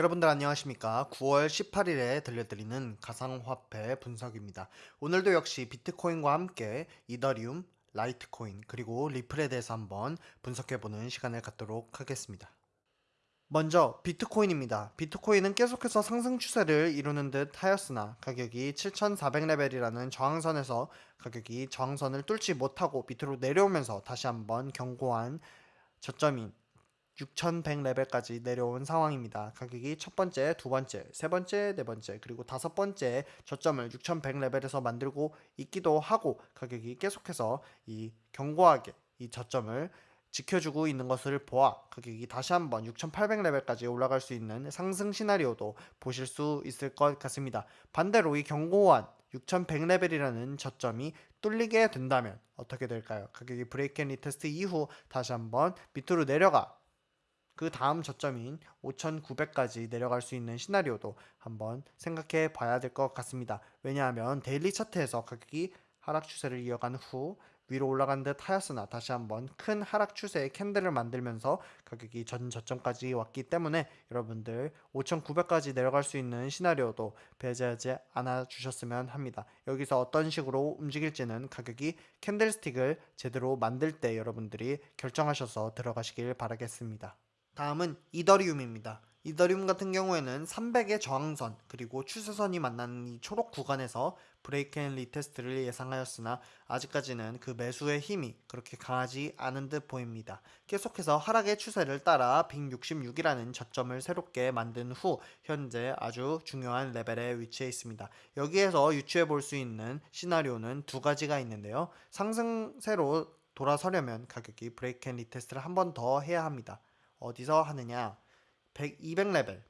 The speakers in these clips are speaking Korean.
여러분들 안녕하십니까? 9월 18일에 들려드리는 가상화폐 분석입니다. 오늘도 역시 비트코인과 함께 이더리움, 라이트코인 그리고 리플에 대해서 한번 분석해보는 시간을 갖도록 하겠습니다. 먼저 비트코인입니다. 비트코인은 계속해서 상승 추세를 이루는 듯 하였으나 가격이 7400레벨이라는 저항선에서 가격이 저항선을 뚫지 못하고 밑으로 내려오면서 다시 한번 견고한 저점인 6100레벨까지 내려온 상황입니다. 가격이 첫 번째, 두 번째, 세 번째, 네 번째, 그리고 다섯 번째 저점을 6100레벨에서 만들고 있기도 하고 가격이 계속해서 이 견고하게 이 저점을 지켜주고 있는 것을 보아 가격이 다시 한번 6800레벨까지 올라갈 수 있는 상승 시나리오도 보실 수 있을 것 같습니다. 반대로 이 견고한 6100레벨이라는 저점이 뚫리게 된다면 어떻게 될까요? 가격이 break and retest 이후 다시 한번 밑으로 내려가 그 다음 저점인 5,900까지 내려갈 수 있는 시나리오도 한번 생각해 봐야 될 것 같습니다. 왜냐하면 daily 차트에서 가격이 하락 추세를 이어간 후 위로 올라간 듯 하였으나 다시 한번 큰 하락 추세의 candle을 만들면서 가격이 전 저점까지 왔기 때문에 여러분들 5,900까지 내려갈 수 있는 시나리오도 배제하지 않아 주셨으면 합니다. 여기서 어떤 식으로 움직일지는 가격이 candlestick을 제대로 만들 때 여러분들이 결정하셔서 들어가시길 바라겠습니다. 다음은 이더리움입니다. 이더리움 같은 경우에는 300의 저항선 그리고 추세선이 만나는 이 초록 구간에서 break and retest를 예상하였으나 아직까지는 그 매수의 힘이 그렇게 강하지 않은 듯 보입니다. 계속해서 하락의 추세를 따라 166이라는 저점을 새롭게 만든 후 현재 아주 중요한 레벨에 위치해 있습니다. 여기에서 유추해 볼 수 있는 시나리오는 두 가지가 있는데요. 상승세로 돌아서려면 가격이 break and retest를 한 번 더 해야 합니다. 어디서 하느냐? 100, 200레벨.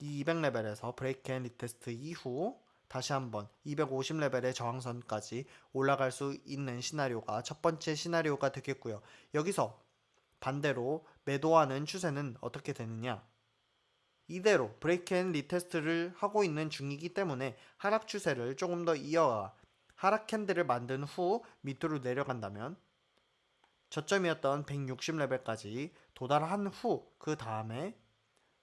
이 200레벨에서 break and retest 이후 다시 한번 250레벨의 저항선까지 올라갈 수 있는 시나리오가 첫 번째 시나리오가 되겠고요. 여기서 반대로 매도하는 추세는 어떻게 되느냐? 이대로 break and retest를 하고 있는 중이기 때문에 하락 추세를 조금 더 이어가 하락 캔들을 만든 후 밑으로 내려간다면 저점이었던 160레벨까지 도달한 후 그 다음에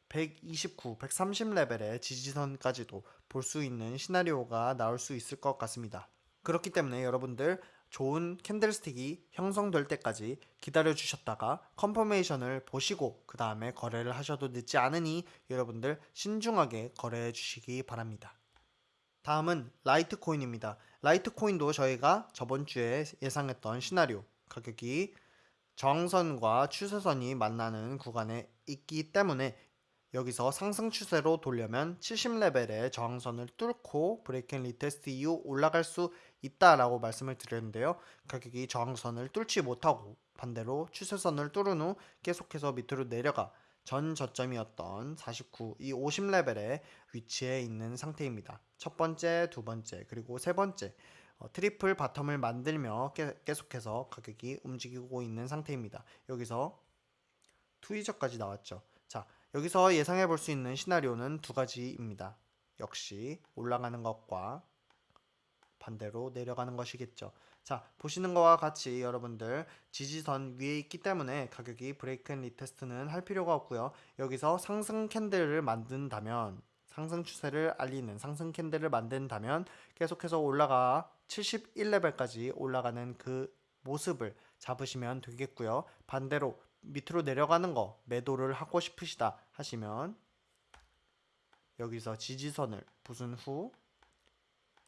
129, 130레벨의 지지선까지도 볼 수 있는 시나리오가 나올 수 있을 것 같습니다. 그렇기 때문에 여러분들 좋은 candlestick이 형성될 때까지 기다려 주셨다가 confirmation을 보시고 그 다음에 거래를 하셔도 늦지 않으니 여러분들 신중하게 거래해 주시기 바랍니다. 다음은 라이트코인입니다. 라이트코인도 저희가 저번 주에 예상했던 시나리오 가격이 저항선과 추세선이 만나는 구간에 있기 때문에 여기서 상승 추세로 돌려면 70레벨의 저항선을 뚫고 break and retest 이후 올라갈 수 있다라고 말씀을 드렸는데요. 가격이 저항선을 뚫지 못하고 반대로 추세선을 뚫은 후 계속해서 밑으로 내려가 전 저점이었던 49, 이 50레벨에 위치해 있는 상태입니다. 첫 번째, 두 번째, 그리고 세 번째 어, triple bottom을 만들며 계속해서 가격이 움직이고 있는 상태입니다. 여기서 tweezer까지 나왔죠. 자, 여기서 예상해 볼 수 있는 시나리오는 두 가지입니다. 역시 올라가는 것과 반대로 내려가는 것이겠죠. 자, 보시는 것과 같이 여러분들 지지선 위에 있기 때문에 가격이 break and retest는 할 필요가 없고요. 여기서 상승 캔들을 만든다면 상승 추세를 알리는 상승 캔들을 만든다면 계속해서 올라가 71레벨까지 올라가는 그 모습을 잡으시면 되겠고요. 반대로 밑으로 내려가는 거 매도를 하고 싶으시다 하시면 여기서 지지선을 부순 후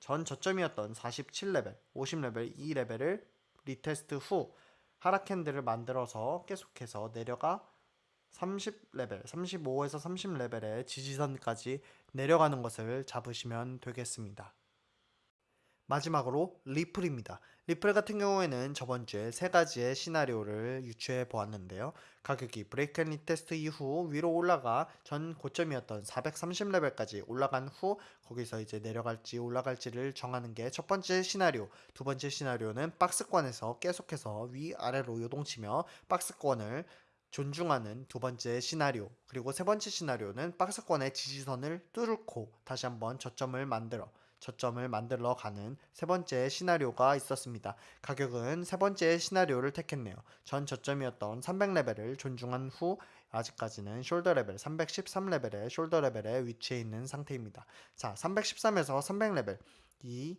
전 저점이었던 47레벨, 50레벨, 이 레벨을 retest 후 하락 캔들을 만들어서 계속해서 내려가 30레벨, 35에서 30레벨의 지지선까지 내려가는 것을 잡으시면 되겠습니다. 마지막으로 리플입니다. 리플 같은 경우에는 저번 주에 세 가지의 시나리오를 유추해 보았는데요. 가격이 break and retest 이후 위로 올라가 전 고점이었던 430레벨까지 올라간 후 거기서 이제 내려갈지 올라갈지를 정하는 게 첫 번째 시나리오. 두 번째 시나리오는 박스권에서 계속해서 위아래로 요동치며 박스권을 존중하는 두 번째 시나리오 그리고 세 번째 시나리오는 박스권의 지지선을 뚫고 다시 한번 저점을 만들어 저점을 만들어 가는 세 번째 시나리오가 있었습니다. 가격은 세 번째 시나리오를 택했네요. 전 저점이었던 300레벨을 존중한 후 아직까지는 shoulder 레벨 313레벨의 shoulder 레벨에 위치해 있는 상태입니다. 자, 313에서 300레벨 이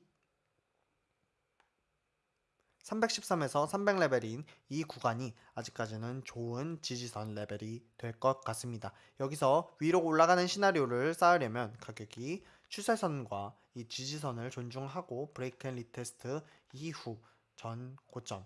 313에서 300레벨인 이 구간이 아직까지는 좋은 지지선 레벨이 될 것 같습니다. 여기서 위로 올라가는 시나리오를 쌓으려면 가격이 추세선과 이 지지선을 존중하고 break and retest 이후 전 고점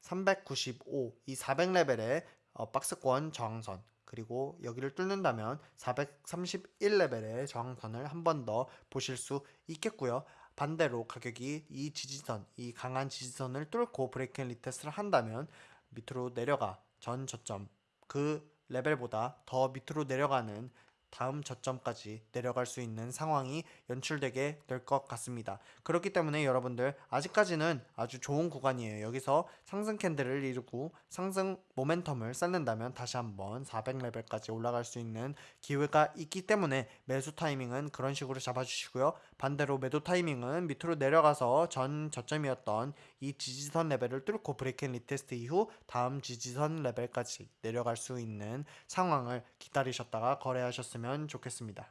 395, 이 400레벨의 어, 박스권 저항선 그리고 여기를 뚫는다면 431레벨의 저항선을 한 번 더 보실 수 있겠고요. 반대로 가격이 이 지지선, 이 강한 지지선을 뚫고 break and retest를 한다면 밑으로 내려가 전 저점 그 레벨보다 더 밑으로 내려가는 다음 저점까지 내려갈 수 있는 상황이 연출되게 될 것 같습니다. 그렇기 때문에 여러분들 아직까지는 아주 좋은 구간이에요. 여기서 상승 캔들을 이루고 상승 모멘텀을 쌓는다면 다시 한번 400레벨까지 올라갈 수 있는 기회가 있기 때문에 매수 타이밍은 그런 식으로 잡아주시고요. 반대로 매도 타이밍은 밑으로 내려가서 전 저점이었던 이 지지선 레벨을 뚫고 break and retest 이후 다음 지지선 레벨까지 내려갈 수 있는 상황을 기다리셨다가 거래하셨으면 좋겠습니다.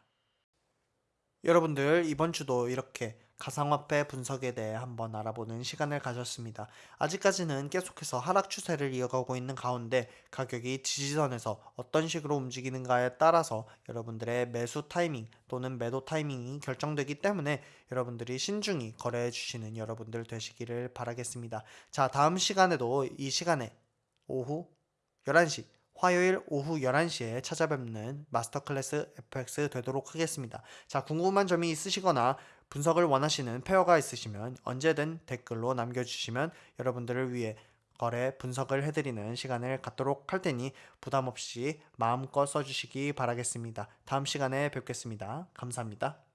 여러분들 이번 주도 이렇게 가상화폐 분석에 대해 한번 알아보는 시간을 가졌습니다. 아직까지는 계속해서 하락 추세를 이어가고 있는 가운데 가격이 지지선에서 어떤 식으로 움직이는가에 따라서 여러분들의 매수 타이밍 또는 매도 타이밍이 결정되기 때문에 여러분들이 신중히 거래해 주시는 여러분들 되시기를 바라겠습니다. 자, 다음 시간에도 이 시간에 오후 11시 화요일 오후 11시에 찾아뵙는 마스터 클래스 FX 되도록 하겠습니다. 자, 궁금한 점이 있으시거나 분석을 원하시는 페어가 있으시면 언제든 댓글로 남겨주시면 여러분들을 위해 거래 분석을 해드리는 시간을 갖도록 할 테니 부담 없이 마음껏 써주시기 바라겠습니다. 다음 시간에 뵙겠습니다. 감사합니다.